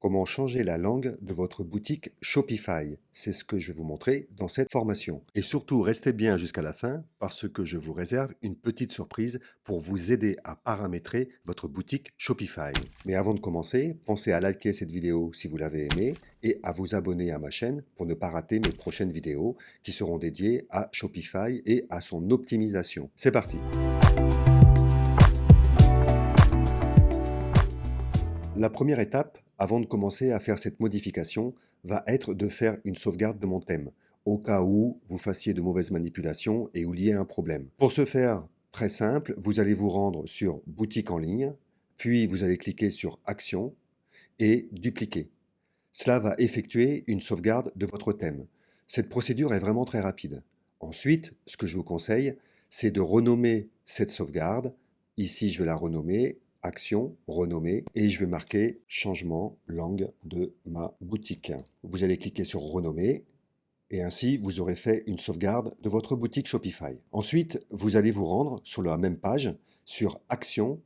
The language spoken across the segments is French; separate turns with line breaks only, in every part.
Comment changer la langue de votre boutique Shopify C'est ce que je vais vous montrer dans cette formation. Et surtout, restez bien jusqu'à la fin parce que je vous réserve une petite surprise pour vous aider à paramétrer votre boutique Shopify. Mais avant de commencer, pensez à liker cette vidéo si vous l'avez aimée et à vous abonner à ma chaîne pour ne pas rater mes prochaines vidéos qui seront dédiées à Shopify et à son optimisation. C'est parti La première étape, avant de commencer à faire cette modification, va être de faire une sauvegarde de mon thème, au cas où vous fassiez de mauvaises manipulations et où il y ait un problème. Pour ce faire, très simple, vous allez vous rendre sur Boutique en ligne, puis vous allez cliquer sur Action et Dupliquer. Cela va effectuer une sauvegarde de votre thème. Cette procédure est vraiment très rapide. Ensuite, ce que je vous conseille, c'est de renommer cette sauvegarde. Ici, je vais la renommer Action, renommer, et je vais marquer Changement langue de ma boutique. Vous allez cliquer sur Renommer, et ainsi vous aurez fait une sauvegarde de votre boutique Shopify. Ensuite, vous allez vous rendre sur la même page, sur Action,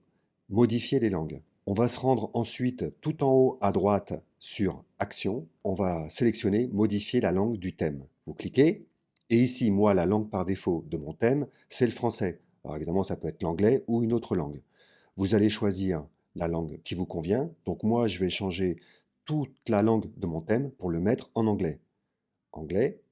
Modifier les langues. On va se rendre ensuite tout en haut à droite sur Action. On va sélectionner Modifier la langue du thème. Vous cliquez, et ici, moi, la langue par défaut de mon thème, c'est le français. Alors évidemment, ça peut être l'anglais ou une autre langue. Vous allez choisir la langue qui vous convient. Donc moi, je vais changer toute la langue de mon thème pour le mettre en anglais. Anglais,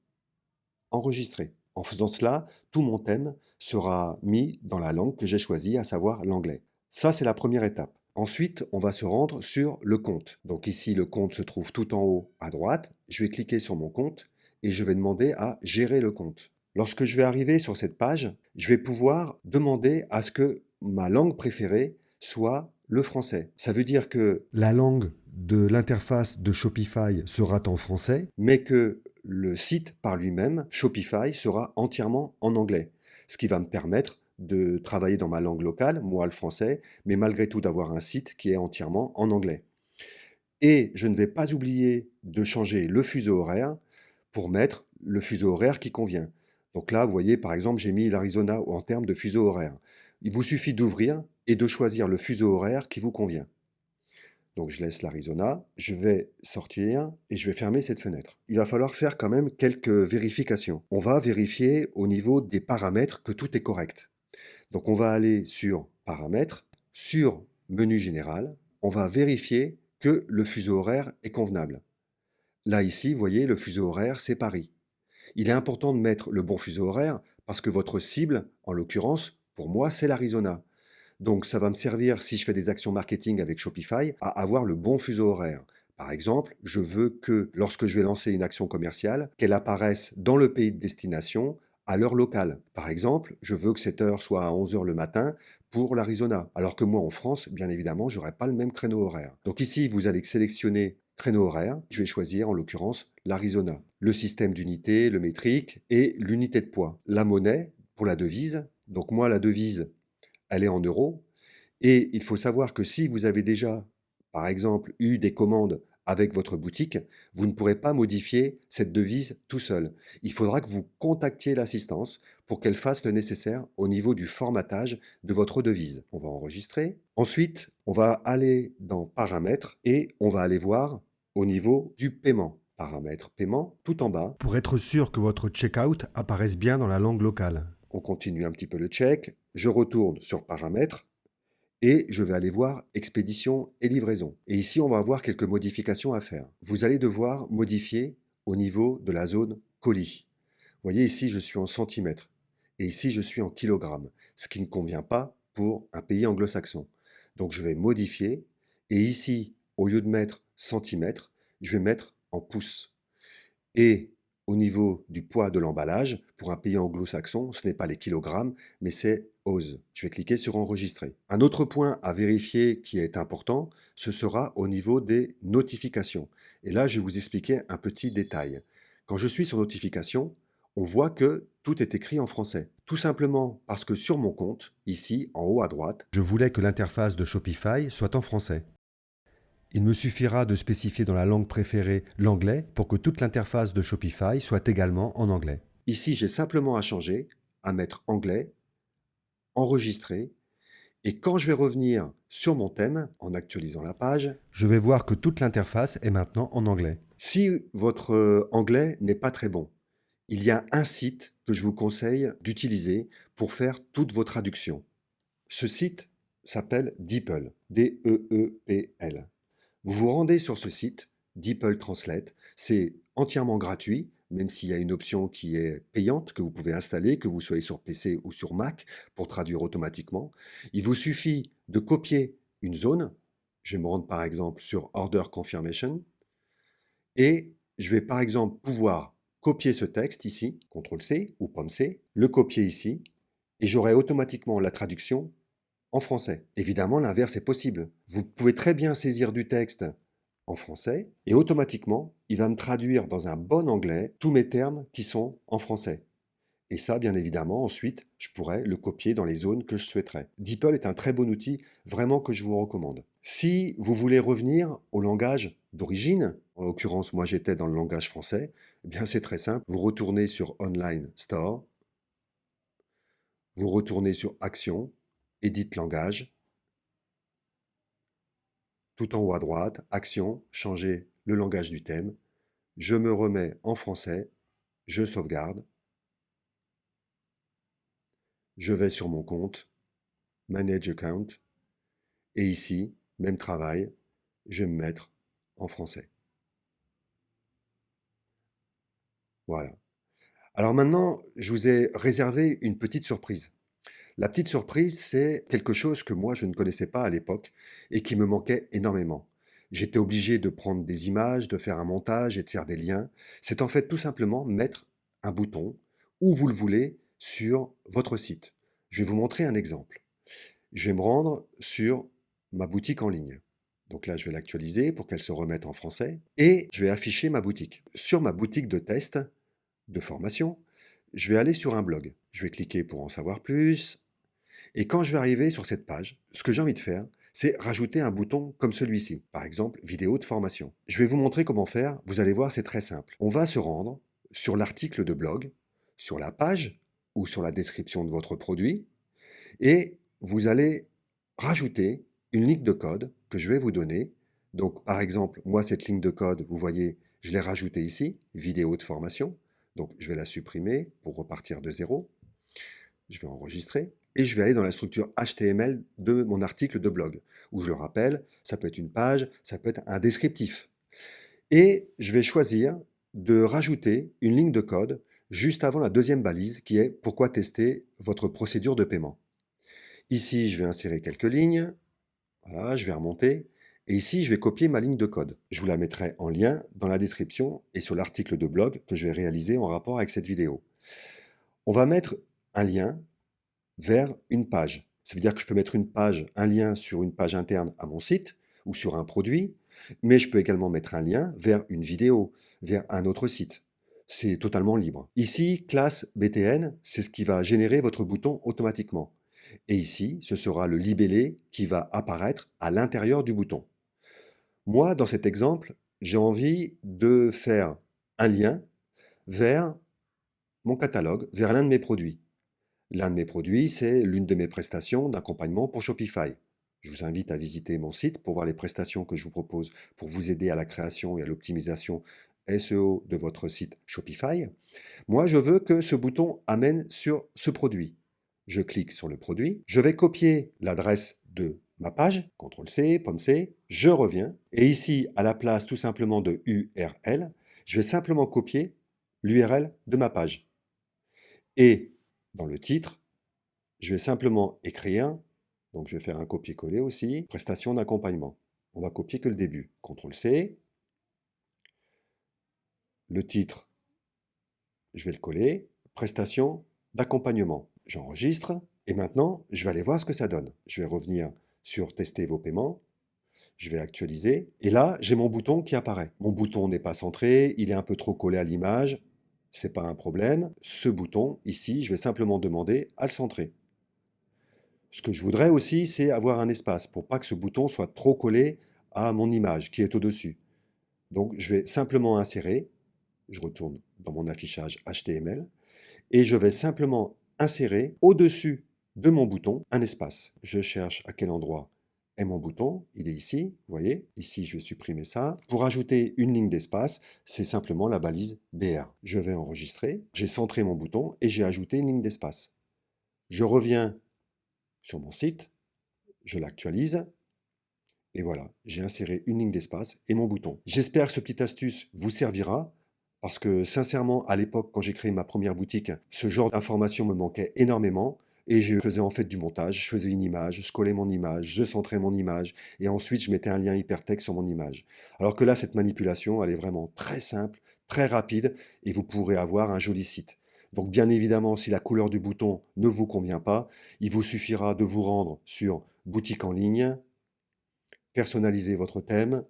enregistrer. En faisant cela, tout mon thème sera mis dans la langue que j'ai choisie, à savoir l'anglais. Ça, c'est la première étape. Ensuite, on va se rendre sur le compte. Donc ici, le compte se trouve tout en haut à droite. Je vais cliquer sur mon compte et je vais demander à gérer le compte. Lorsque je vais arriver sur cette page, je vais pouvoir demander à ce que ma langue préférée soit le français. Ça veut dire que la langue de l'interface de Shopify sera en français, mais que le site par lui-même, Shopify, sera entièrement en anglais. Ce qui va me permettre de travailler dans ma langue locale, moi le français, mais malgré tout d'avoir un site qui est entièrement en anglais. Et je ne vais pas oublier de changer le fuseau horaire pour mettre le fuseau horaire qui convient. Donc là, vous voyez, par exemple, j'ai mis l'Arizona en termes de fuseau horaire. Il vous suffit d'ouvrir et de choisir le fuseau horaire qui vous convient. Donc je laisse l'Arizona, je vais sortir et je vais fermer cette fenêtre. Il va falloir faire quand même quelques vérifications. On va vérifier au niveau des paramètres que tout est correct. Donc on va aller sur Paramètres, sur Menu général, on va vérifier que le fuseau horaire est convenable. Là ici, vous voyez, le fuseau horaire, c'est Paris. Il est important de mettre le bon fuseau horaire parce que votre cible, en l'occurrence, pour moi, c'est l'Arizona. Donc ça va me servir, si je fais des actions marketing avec Shopify, à avoir le bon fuseau horaire. Par exemple, je veux que lorsque je vais lancer une action commerciale, qu'elle apparaisse dans le pays de destination à l'heure locale. Par exemple, je veux que cette heure soit à 11h le matin pour l'Arizona, alors que moi en France, bien évidemment, je n'aurai pas le même créneau horaire. Donc ici, vous allez sélectionner créneau horaire, je vais choisir en l'occurrence l'Arizona. Le système d'unité, le métrique et l'unité de poids. La monnaie pour la devise, donc moi la devise elle est en euros. Et il faut savoir que si vous avez déjà, par exemple, eu des commandes avec votre boutique, vous ne pourrez pas modifier cette devise tout seul. Il faudra que vous contactiez l'assistance pour qu'elle fasse le nécessaire au niveau du formatage de votre devise. On va enregistrer. Ensuite, on va aller dans Paramètres et on va aller voir au niveau du paiement. Paramètres paiement, tout en bas.
Pour être sûr que votre checkout apparaisse bien dans la langue locale.
On continue un petit peu le check. Je retourne sur paramètres et je vais aller voir expédition et livraison. Et ici, on va avoir quelques modifications à faire. Vous allez devoir modifier au niveau de la zone colis. Vous voyez ici, je suis en centimètres et ici, je suis en kilogrammes, ce qui ne convient pas pour un pays anglo-saxon. Donc, je vais modifier et ici, au lieu de mettre centimètres, je vais mettre en pouces. Et au niveau du poids de l'emballage, pour un pays anglo-saxon, ce n'est pas les kilogrammes, mais c'est OZ. Je vais cliquer sur Enregistrer. Un autre point à vérifier qui est important, ce sera au niveau des notifications. Et là, je vais vous expliquer un petit détail. Quand je suis sur Notification, on voit que tout est écrit en français. Tout simplement parce que sur mon compte, ici, en haut à droite,
je voulais que l'interface de Shopify soit en français. Il me suffira de spécifier dans la langue préférée l'anglais pour que toute l'interface de Shopify soit également en anglais.
Ici, j'ai simplement à changer, à mettre anglais, enregistrer, Et quand je vais revenir sur mon thème, en actualisant la page,
Je vais voir que toute l'interface est maintenant en anglais.
si votre euh, anglais n'est pas très bon, il y a un site que je vous conseille d'utiliser pour faire toutes vos traductions. Ce site s'appelle DeepL, D-E-E-P-L. Vous vous rendez sur ce site, DeepL Translate, c'est entièrement gratuit, même s'il y a une option qui est payante que vous pouvez installer, que vous soyez sur PC ou sur Mac, pour traduire automatiquement. Il vous suffit de copier une zone. Je vais me rendre par exemple sur Order Confirmation. Et je vais par exemple pouvoir copier ce texte ici, CTRL-C ou POM-C, le copier ici, et j'aurai automatiquement la traduction français. Évidemment, l'inverse est possible. Vous pouvez très bien saisir du texte en français et automatiquement, il va me traduire dans un bon anglais tous mes termes qui sont en français. Et ça, bien évidemment, ensuite, je pourrais le copier dans les zones que je souhaiterais. DeepL est un très bon outil, vraiment que je vous recommande. Si vous voulez revenir au langage d'origine, en l'occurrence, moi j'étais dans le langage français, eh bien c'est très simple. Vous retournez sur Online Store, vous retournez sur Action, Édite langage, tout en haut à droite, Action, changer le langage du thème, je me remets en français, je sauvegarde, je vais sur mon compte, Manage Account, et ici, même travail, je vais me mettre en français. Voilà. Alors maintenant, je vous ai réservé une petite surprise. La petite surprise, c'est quelque chose que moi, je ne connaissais pas à l'époque et qui me manquait énormément. J'étais obligé de prendre des images, de faire un montage et de faire des liens. C'est en fait tout simplement mettre un bouton, où vous le voulez, sur votre site. Je vais vous montrer un exemple. Je vais me rendre sur ma boutique en ligne. Donc là, je vais l'actualiser pour qu'elle se remette en français. Et je vais afficher ma boutique. Sur ma boutique de test, de formation, je vais aller sur un blog. Je vais cliquer pour en savoir plus. Et quand je vais arriver sur cette page, ce que j'ai envie de faire, c'est rajouter un bouton comme celui-ci, par exemple vidéo de formation. Je vais vous montrer comment faire, vous allez voir c'est très simple. On va se rendre sur l'article de blog, sur la page ou sur la description de votre produit, et vous allez rajouter une ligne de code que je vais vous donner. Donc par exemple, moi cette ligne de code, vous voyez, je l'ai rajoutée ici, vidéo de formation. Donc je vais la supprimer pour repartir de zéro. Je vais enregistrer et je vais aller dans la structure HTML de mon article de blog, où je le rappelle, ça peut être une page, ça peut être un descriptif. Et je vais choisir de rajouter une ligne de code juste avant la deuxième balise qui est « Pourquoi tester votre procédure de paiement ?» Ici, je vais insérer quelques lignes. Voilà, je vais remonter. Et ici, je vais copier ma ligne de code. Je vous la mettrai en lien dans la description et sur l'article de blog que je vais réaliser en rapport avec cette vidéo. On va mettre un lien vers une page. Ça veut dire que je peux mettre une page, un lien sur une page interne à mon site ou sur un produit, mais je peux également mettre un lien vers une vidéo, vers un autre site. C'est totalement libre. Ici, classe BTN, c'est ce qui va générer votre bouton automatiquement. Et ici, ce sera le libellé qui va apparaître à l'intérieur du bouton. Moi, dans cet exemple, j'ai envie de faire un lien vers mon catalogue, vers l'un de mes produits. L'un de mes produits, c'est l'une de mes prestations d'accompagnement pour Shopify. Je vous invite à visiter mon site pour voir les prestations que je vous propose pour vous aider à la création et à l'optimisation SEO de votre site Shopify. Moi, je veux que ce bouton amène sur ce produit. Je clique sur le produit, je vais copier l'adresse de ma page, CTRL-C, POM-C, je reviens, et ici, à la place tout simplement de URL, je vais simplement copier l'URL de ma page. Et dans le titre, je vais simplement écrire, donc je vais faire un copier-coller aussi, prestation d'accompagnement. On va copier que le début. CTRL-C. Le titre, je vais le coller. Prestation d'accompagnement. J'enregistre. Et maintenant, je vais aller voir ce que ça donne. Je vais revenir sur Tester vos paiements. Je vais actualiser. Et là, j'ai mon bouton qui apparaît. Mon bouton n'est pas centré, il est un peu trop collé à l'image c'est pas un problème. Ce bouton, ici, je vais simplement demander à le centrer. Ce que je voudrais aussi, c'est avoir un espace pour pas que ce bouton soit trop collé à mon image qui est au-dessus. Donc, je vais simplement insérer, je retourne dans mon affichage HTML, et je vais simplement insérer au-dessus de mon bouton un espace. Je cherche à quel endroit est mon bouton, il est ici, vous voyez, ici je vais supprimer ça. Pour ajouter une ligne d'espace, c'est simplement la balise BR. Je vais enregistrer, j'ai centré mon bouton et j'ai ajouté une ligne d'espace. Je reviens sur mon site, je l'actualise, et voilà, j'ai inséré une ligne d'espace et mon bouton. J'espère que ce petit astuce vous servira, parce que sincèrement, à l'époque, quand j'ai créé ma première boutique, ce genre d'informations me manquait énormément. Et je faisais en fait du montage, je faisais une image, je collais mon image, je centrais mon image, et ensuite je mettais un lien hypertexte sur mon image. Alors que là, cette manipulation, elle est vraiment très simple, très rapide, et vous pourrez avoir un joli site. Donc bien évidemment, si la couleur du bouton ne vous convient pas, il vous suffira de vous rendre sur boutique en ligne, personnaliser votre thème,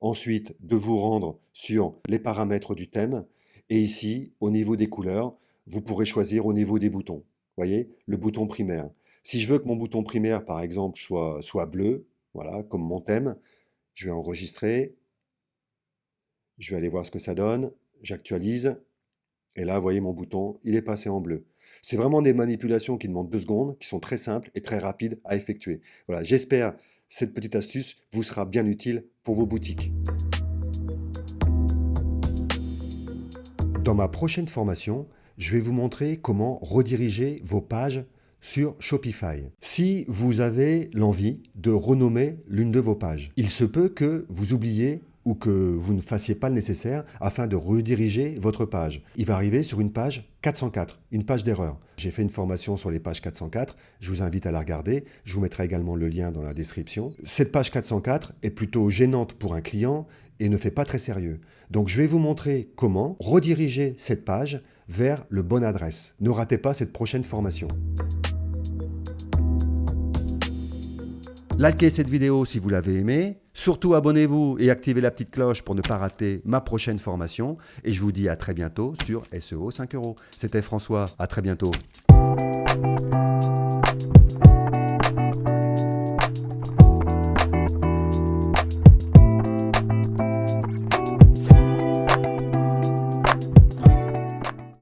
ensuite de vous rendre sur les paramètres du thème, et ici, au niveau des couleurs, vous pourrez choisir au niveau des boutons. voyez, le bouton primaire. Si je veux que mon bouton primaire, par exemple, soit, bleu, voilà, comme mon thème, je vais enregistrer, je vais aller voir ce que ça donne, j'actualise, et là, vous voyez mon bouton, il est passé en bleu. C'est vraiment des manipulations qui demandent deux secondes, qui sont très simples et très rapides à effectuer. Voilà, j'espère cette petite astuce vous sera bien utile pour vos boutiques. Dans ma prochaine formation, je vais vous montrer comment rediriger vos pages sur Shopify. Si vous avez l'envie de renommer l'une de vos pages, il se peut que vous oubliez ou que vous ne fassiez pas le nécessaire afin de rediriger votre page. Il va arriver sur une page 404, une page d'erreur. J'ai fait une formation sur les pages 404, je vous invite à la regarder, je vous mettrai également le lien dans la description. Cette page 404 est plutôt gênante pour un client et ne fait pas très sérieux. Donc je vais vous montrer comment rediriger cette page vers le bon adresse. Ne ratez pas cette prochaine formation. Likez cette vidéo si vous l'avez aimée. Surtout abonnez-vous et activez la petite cloche pour ne pas rater ma prochaine formation. Et je vous dis à très bientôt sur SEO 5 euros. C'était François, à très bientôt.